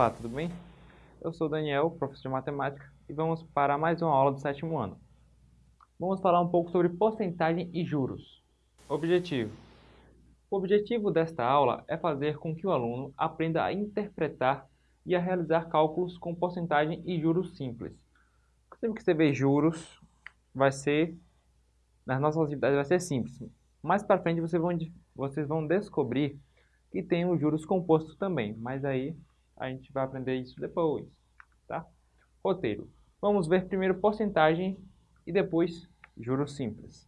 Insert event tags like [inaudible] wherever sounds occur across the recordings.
Olá, tudo bem? Eu sou Daniel, professor de matemática, e vamos para mais uma aula do sétimo ano. Vamos falar um pouco sobre porcentagem e juros. Objetivo. O objetivo desta aula é fazer com que o aluno aprenda a interpretar e a realizar cálculos com porcentagem e juros simples. Sempre que você vê juros, vai ser, nas nossas atividades vai ser simples. Mais para frente vocês vão, vocês vão descobrir que tem os juros compostos também, mas aí a gente vai aprender isso depois, tá? Roteiro. Vamos ver primeiro porcentagem e depois juros simples.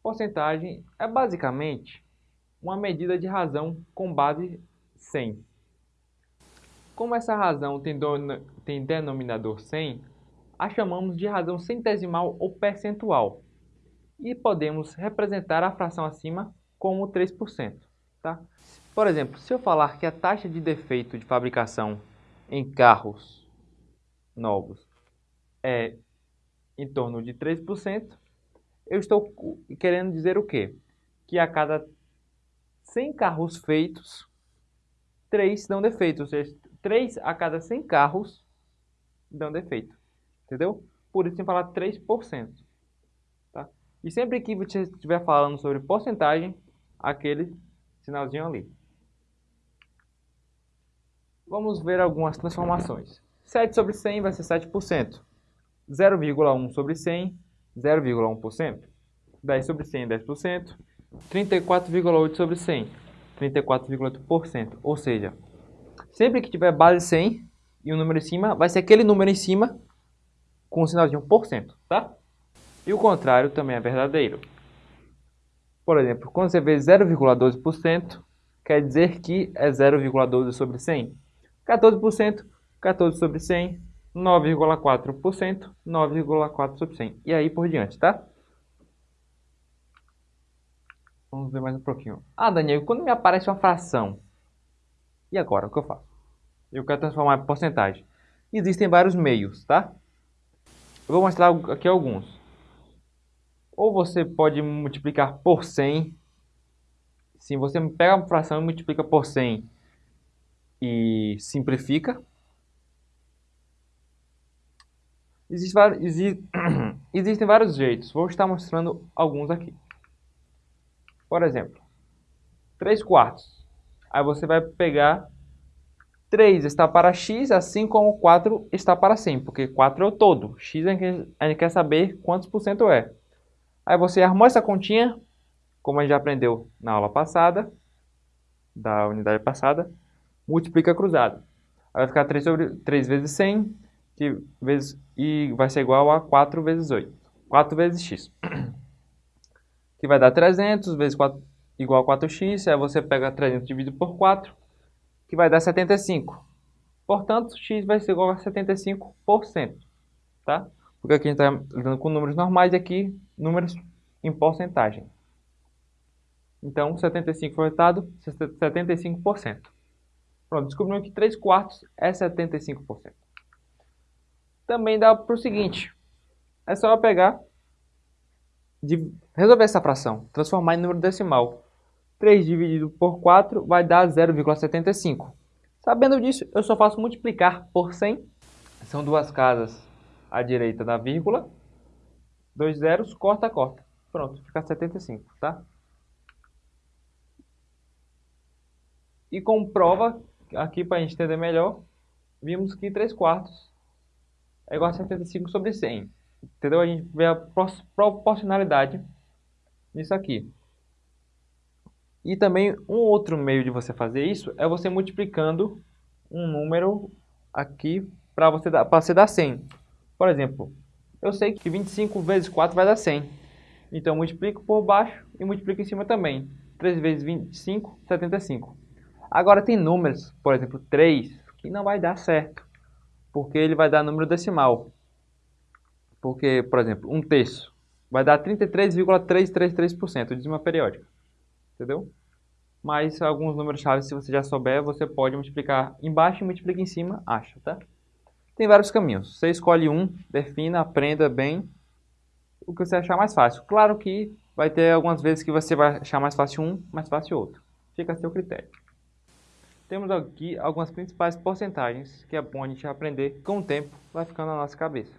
Porcentagem é basicamente uma medida de razão com base 100. Como essa razão tem, tem denominador 100, a chamamos de razão centesimal ou percentual. E podemos representar a fração acima como 3%. Tá? Por exemplo, se eu falar que a taxa de defeito de fabricação em carros novos é em torno de 3%, eu estou querendo dizer o quê? Que a cada 100 carros feitos, 3 dão defeito, ou seja, 3 a cada 100 carros dão defeito, entendeu? Por isso tem que falar 3%. Tá? E sempre que você estiver falando sobre porcentagem, aquele sinalzinho ali. Vamos ver algumas transformações. 7 sobre 100 vai ser 7%. 0,1 sobre 100, 0,1%. 10 sobre 100, 10%. 34,8 sobre 100, 34,8%. Ou seja, sempre que tiver base 100 e um número em cima, vai ser aquele número em cima com o sinalzinho por cento, tá? E o contrário também é verdadeiro. Por exemplo, quando você vê 0,12%, quer dizer que é 0,12 sobre 100. 14%, 14 sobre 100, 9,4%, 9,4 sobre 100. E aí por diante, tá? Vamos ver mais um pouquinho. Ah, Daniel, quando me aparece uma fração, e agora, o que eu faço? Eu quero transformar em porcentagem. Existem vários meios, tá? Eu vou mostrar aqui alguns. Ou você pode multiplicar por 100. Se você pega uma fração e multiplica por 100 e simplifica. Existe, existe, [clears throat] existem vários jeitos, vou estar mostrando alguns aqui. Por exemplo, 3 quartos. Aí você vai pegar 3 está para x, assim como 4 está para 100, porque 4 é o todo. x a gente quer saber quantos por cento é. Aí você armou essa continha, como a gente já aprendeu na aula passada, da unidade passada, multiplica cruzado. Aí vai ficar 3, sobre, 3 vezes 100, que vezes, e vai ser igual a 4 vezes 8. 4 vezes x. Que vai dar 300 vezes 4 igual a 4x. Aí você pega 300 dividido por 4, que vai dar 75. Portanto, x vai ser igual a 75%. Tá? Porque aqui a gente está lidando com números normais e aqui números em porcentagem. Então, 75 foi resultado, 75%. Pronto, descobrimos que 3 quartos é 75%. Também dá para o seguinte, é só pegar, de resolver essa fração, transformar em número decimal. 3 dividido por 4 vai dar 0,75. Sabendo disso, eu só faço multiplicar por 100. São duas casas à direita da vírgula. Dois zeros, corta, corta. Pronto, fica 75, tá? E comprova aqui para a gente entender melhor, vimos que 3 quartos é igual a 75 sobre 100. Entendeu? A gente vê a proporcionalidade nisso aqui. E também um outro meio de você fazer isso é você multiplicando um número aqui para você, dar, você dar 100. Por exemplo, eu sei que 25 vezes 4 vai dar 100. Então, multiplico por baixo e multiplico em cima também. 3 vezes 25, 75. Agora tem números, por exemplo, 3, que não vai dar certo, porque ele vai dar número decimal. Porque, por exemplo, um terço vai dar 33,333% de uma periódica. Entendeu? Mas alguns números chaves, se você já souber, você pode multiplicar embaixo e multiplica em cima, acha, tá? Tem vários caminhos. Você escolhe um, defina, aprenda bem o que você achar mais fácil. Claro que vai ter algumas vezes que você vai achar mais fácil um, mais fácil outro. Fica a seu critério. Temos aqui algumas principais porcentagens que é bom a gente aprender com o tempo, vai ficando na nossa cabeça.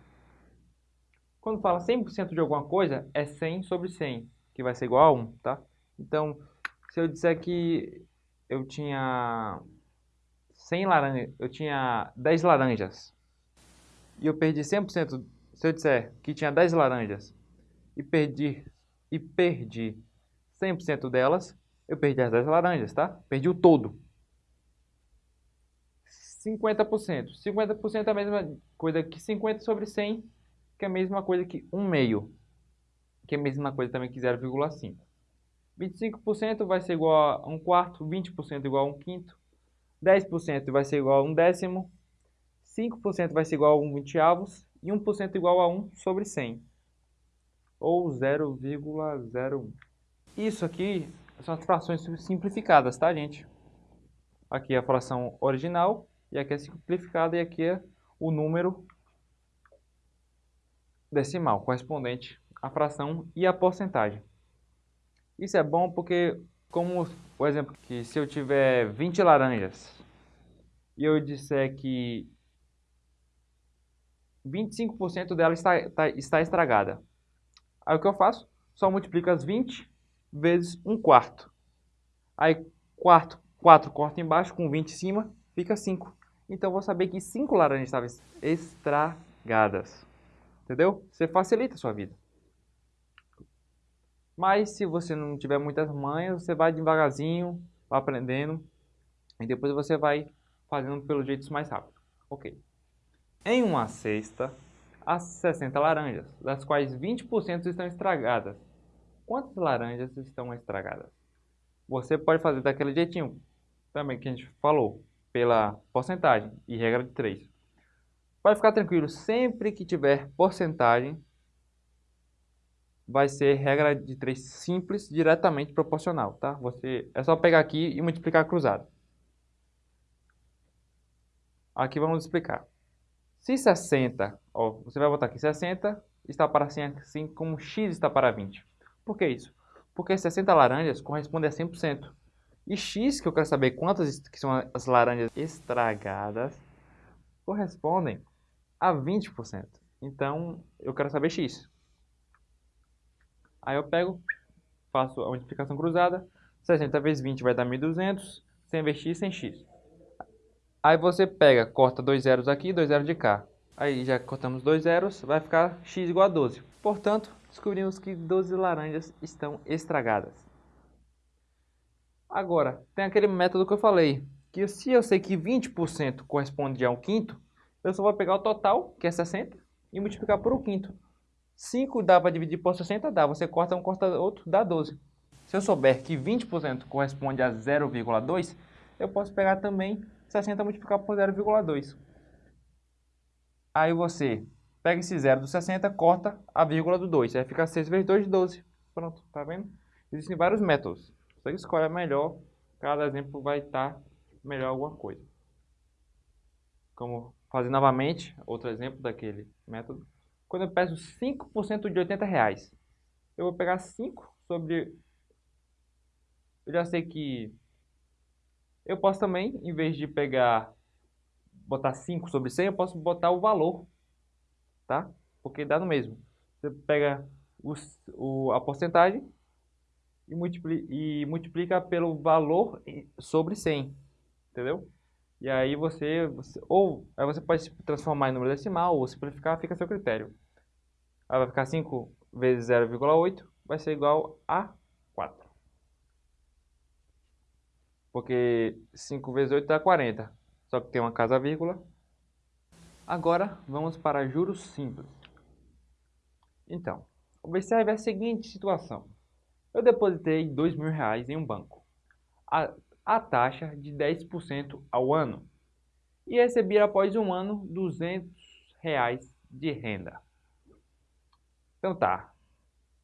Quando fala 100% de alguma coisa, é 100 sobre 100, que vai ser igual a 1, tá? Então, se eu disser que eu tinha 100 laranjas, eu tinha 10 laranjas, e eu perdi 100%, se eu disser que tinha 10 laranjas, e perdi, e perdi 100% delas, eu perdi as 10 laranjas, tá? Perdi o todo. 50%. 50% é a mesma coisa que 50 sobre 100, que é a mesma coisa que 1 meio, que é a mesma coisa também que 0,5. 25% vai ser igual a 1 quarto, 20% igual a 1 quinto, 10% vai ser igual a 1 décimo, 5% vai ser igual a 1 vinteavos e 1% igual a 1 sobre 100, ou 0,01. Isso aqui são as frações simplificadas, tá, gente? Aqui é a fração original, e aqui é simplificada, e aqui é o número decimal, correspondente à fração e à porcentagem. Isso é bom porque, como o exemplo que se eu tiver 20 laranjas e eu disser que 25% dela está, está, está estragada, aí o que eu faço? Só multiplico as 20 vezes 1 quarto. Aí, quarto, 4 corta embaixo, com 20 em cima, fica 5. Então, vou saber que 5 laranjas estavam estragadas. Entendeu? Você facilita a sua vida. Mas, se você não tiver muitas manhas, você vai devagarzinho, vai aprendendo. E depois você vai fazendo pelo jeito mais rápido. Ok. Em uma cesta, há 60 laranjas, das quais 20% estão estragadas quantas laranjas estão estragadas. Você pode fazer daquele jeitinho também que a gente falou, pela porcentagem e regra de 3. Pode ficar tranquilo, sempre que tiver porcentagem, vai ser regra de 3 simples, diretamente proporcional, tá? Você, é só pegar aqui e multiplicar cruzado. Aqui vamos explicar. Se 60, ó, você vai botar aqui 60, está para 100, assim como x está para 20. Por que isso? Porque 60 laranjas corresponde a 100%. E X, que eu quero saber quantas que são as laranjas estragadas, correspondem a 20%. Então, eu quero saber X. Aí eu pego, faço a multiplicação cruzada. 60 vezes 20 vai dar 1.200. 100 vezes X, 100 X. Aí você pega, corta dois zeros aqui, dois zeros de cá. Aí já cortamos dois zeros, vai ficar X igual a 12. Portanto, descobrimos que 12 laranjas estão estragadas. Agora, tem aquele método que eu falei, que se eu sei que 20% corresponde a um quinto, eu só vou pegar o total, que é 60, e multiplicar por um quinto. 5 dá para dividir por 60? Dá. Você corta um, corta outro, dá 12. Se eu souber que 20% corresponde a 0,2, eu posso pegar também 60 e multiplicar por 0,2. Aí você Pega esse zero do 60, corta a vírgula do 2. Aí fica 6 vezes 2 de 12. Pronto, tá vendo? Existem vários métodos. Você escolhe a melhor. Cada exemplo vai estar melhor alguma coisa. Como fazer novamente, outro exemplo daquele método. Quando eu peço 5% de 80 reais, eu vou pegar 5 sobre... Eu já sei que... Eu posso também, em vez de pegar, botar 5 sobre 100, eu posso botar o valor tá? Porque dá no mesmo. Você pega o, a porcentagem e multiplica, e multiplica pelo valor sobre 100, entendeu? E aí você, você, ou aí você pode transformar em número decimal ou simplificar, fica a seu critério. Aí vai ficar 5 vezes 0,8 vai ser igual a 4. Porque 5 vezes 8 dá 40. Só que tem uma casa vírgula, Agora vamos para juros simples. Então, observe a seguinte situação. Eu depositei R$ mil reais em um banco, a, a taxa de 10% ao ano, e recebi após um ano 200 reais de renda. Então tá,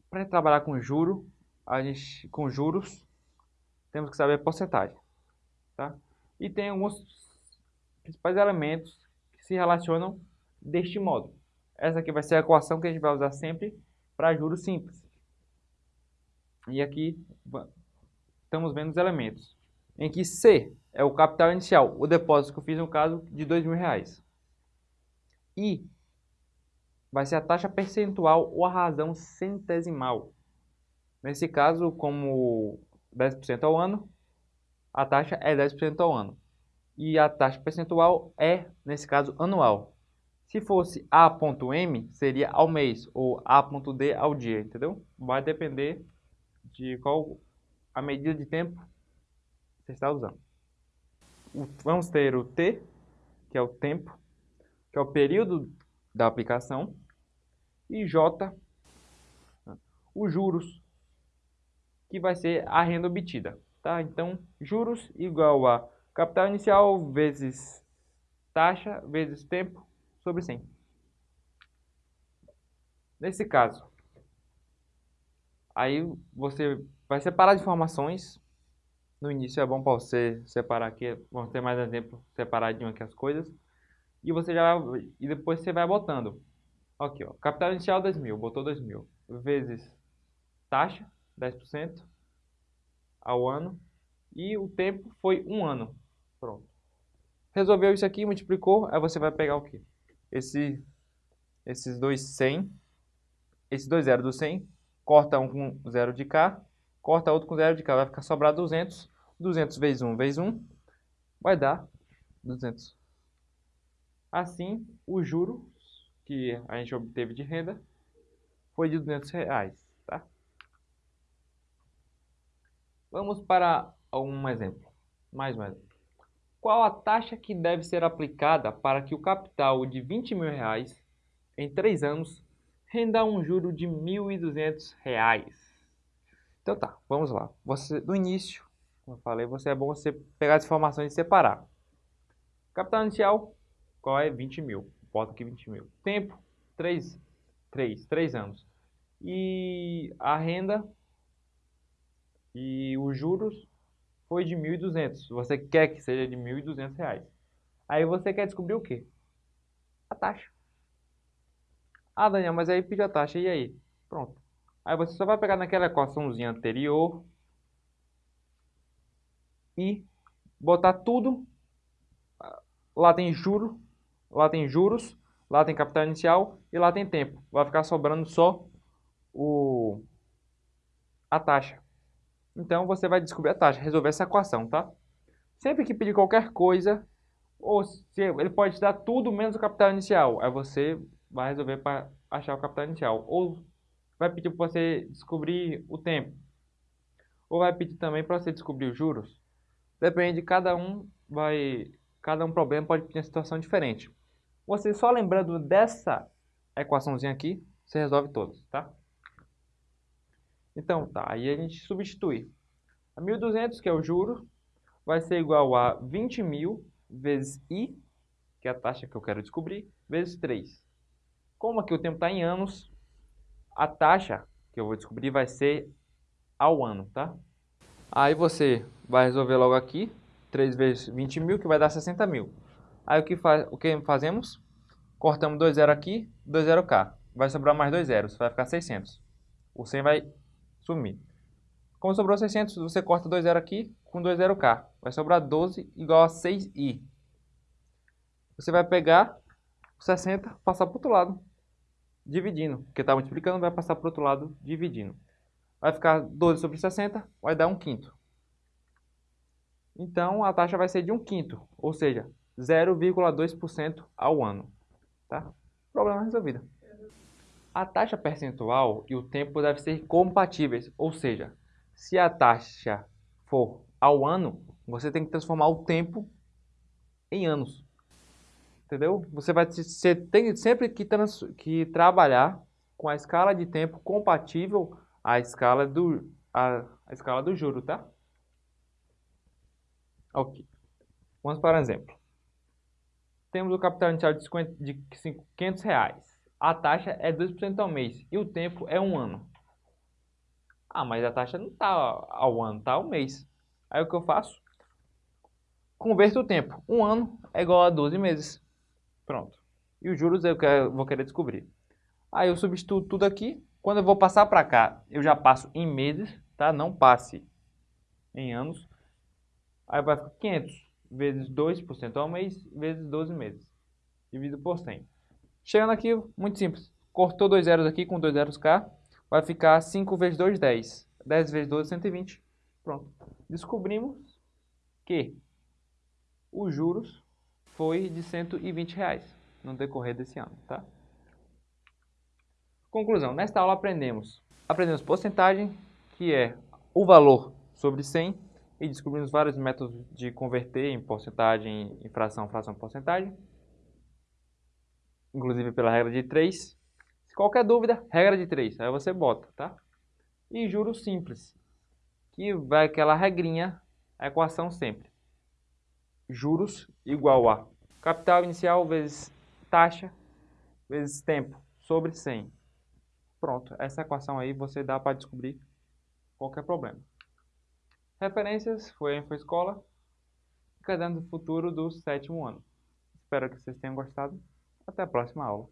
para trabalhar com juro, a gente, com juros, temos que saber a porcentagem, tá? E tem alguns principais elementos se relacionam deste modo. Essa aqui vai ser a equação que a gente vai usar sempre para juros simples. E aqui estamos vendo os elementos. Em que C é o capital inicial, o depósito que eu fiz no caso de mil reais. I vai ser a taxa percentual ou a razão centesimal. Nesse caso, como 10% ao ano, a taxa é 10% ao ano. E a taxa percentual é, nesse caso, anual. Se fosse A.M, seria ao mês, ou A.D ao dia, entendeu? Vai depender de qual a medida de tempo você está usando. Vamos ter o T, que é o tempo, que é o período da aplicação, e J, os juros, que vai ser a renda obtida. Tá? Então, juros igual a capital inicial vezes taxa vezes tempo sobre 100. Nesse caso, aí você vai separar as informações. No início é bom para você separar aqui, vamos ter mais exemplo separadinho aqui as coisas. E você já e depois você vai botando. Aqui, ó, capital inicial 2 mil, botou 2 mil, vezes taxa, 10% ao ano, e o tempo foi um ano. Pronto. Resolveu isso aqui, multiplicou, aí você vai pegar o quê? Esse, esses dois 100, esses dois zero do 100, corta um com zero de cá, corta outro com zero de cá, vai ficar sobrar 200. 200 vezes 1 vezes 1 vai dar 200. Assim, o juro que a gente obteve de renda foi de 200 reais. Tá? Vamos para um exemplo. Mais um exemplo. Qual a taxa que deve ser aplicada para que o capital de 20 mil reais em 3 anos renda um juro de 1.200 reais? Então tá, vamos lá. Você, no início, como eu falei, você é bom você pegar as informações e separar. Capital inicial, qual é? 20 mil. Bota aqui 20 mil. Tempo, 3, 3, 3 anos. E a renda e os juros foi de 1.200. Você quer que seja de 1.200 reais. Aí você quer descobrir o quê? A taxa. Ah, Daniel, mas aí pediu a taxa. E aí? Pronto. Aí você só vai pegar naquela equaçãozinha anterior e botar tudo. Lá tem juro, lá tem juros, lá tem capital inicial e lá tem tempo. Vai ficar sobrando só o a taxa. Então você vai descobrir a taxa, resolver essa equação, tá? Sempre que pedir qualquer coisa, ou se ele pode te dar tudo menos o capital inicial, aí você vai resolver para achar o capital inicial. Ou vai pedir para você descobrir o tempo. Ou vai pedir também para você descobrir os juros. Depende, cada um vai, cada um problema pode pedir uma situação diferente. Você só lembrando dessa equaçãozinha aqui, você resolve todos, tá? Então, tá, aí a gente substitui. A 1.200, que é o juro, vai ser igual a 20.000 vezes I, que é a taxa que eu quero descobrir, vezes 3. Como aqui o tempo está em anos, a taxa que eu vou descobrir vai ser ao ano, tá? Aí você vai resolver logo aqui, 3 vezes 20 mil, que vai dar 60 mil. Aí o que, faz, o que fazemos? Cortamos 2 zeros aqui, 2 zeros cá. Vai sobrar mais 2 zeros, vai ficar 600. O 100 vai sumir. Como sobrou 600, você corta 2 zeros aqui com 2 zeros cá. Vai sobrar 12 igual a 6i. Você vai pegar 60, passar para o outro lado, dividindo. Porque está multiplicando, vai passar para o outro lado, dividindo. Vai ficar 12 sobre 60, vai dar 1 quinto. Então, a taxa vai ser de 1 quinto, ou seja, 0,2% ao ano. Tá? Problema resolvido. A taxa percentual e o tempo devem ser compatíveis, ou seja, se a taxa for ao ano, você tem que transformar o tempo em anos. Entendeu? Você vai você tem sempre que, trans, que trabalhar com a escala de tempo compatível à escala do, à, à escala do juro, tá? Ok. Vamos para um exemplo. Temos o capital inicial de, 50, de 500 reais a taxa é 2% ao mês e o tempo é um ano. Ah, mas a taxa não está ao ano, está ao mês. Aí o que eu faço? Converto o tempo. Um ano é igual a 12 meses. Pronto. E os juros eu vou querer descobrir. Aí eu substituo tudo aqui. Quando eu vou passar para cá, eu já passo em meses, tá? Não passe em anos. Aí vai ficar 500 vezes 2% ao mês, vezes 12 meses. Dividido por 100. Chegando aqui, muito simples. Cortou dois zeros aqui com dois zeros cá. Vai ficar 5 vezes 2, 10. 10 vezes 12, 120. Pronto. Descobrimos que os juros foi de 120 reais no decorrer desse ano, tá? Conclusão. Nesta aula aprendemos. Aprendemos porcentagem, que é o valor sobre 100, e descobrimos vários métodos de converter em porcentagem, em fração, fração, porcentagem. Inclusive pela regra de 3. Se qualquer dúvida, regra de 3, aí você bota, tá? E juros simples, que vai aquela regrinha, a equação sempre. Juros igual a capital inicial vezes taxa vezes tempo sobre 100. Pronto, essa equação aí você dá para descobrir qualquer problema. Referências foi a InfoEscola, Caderno do Futuro do sétimo ano. Espero que vocês tenham gostado. Até a próxima aula.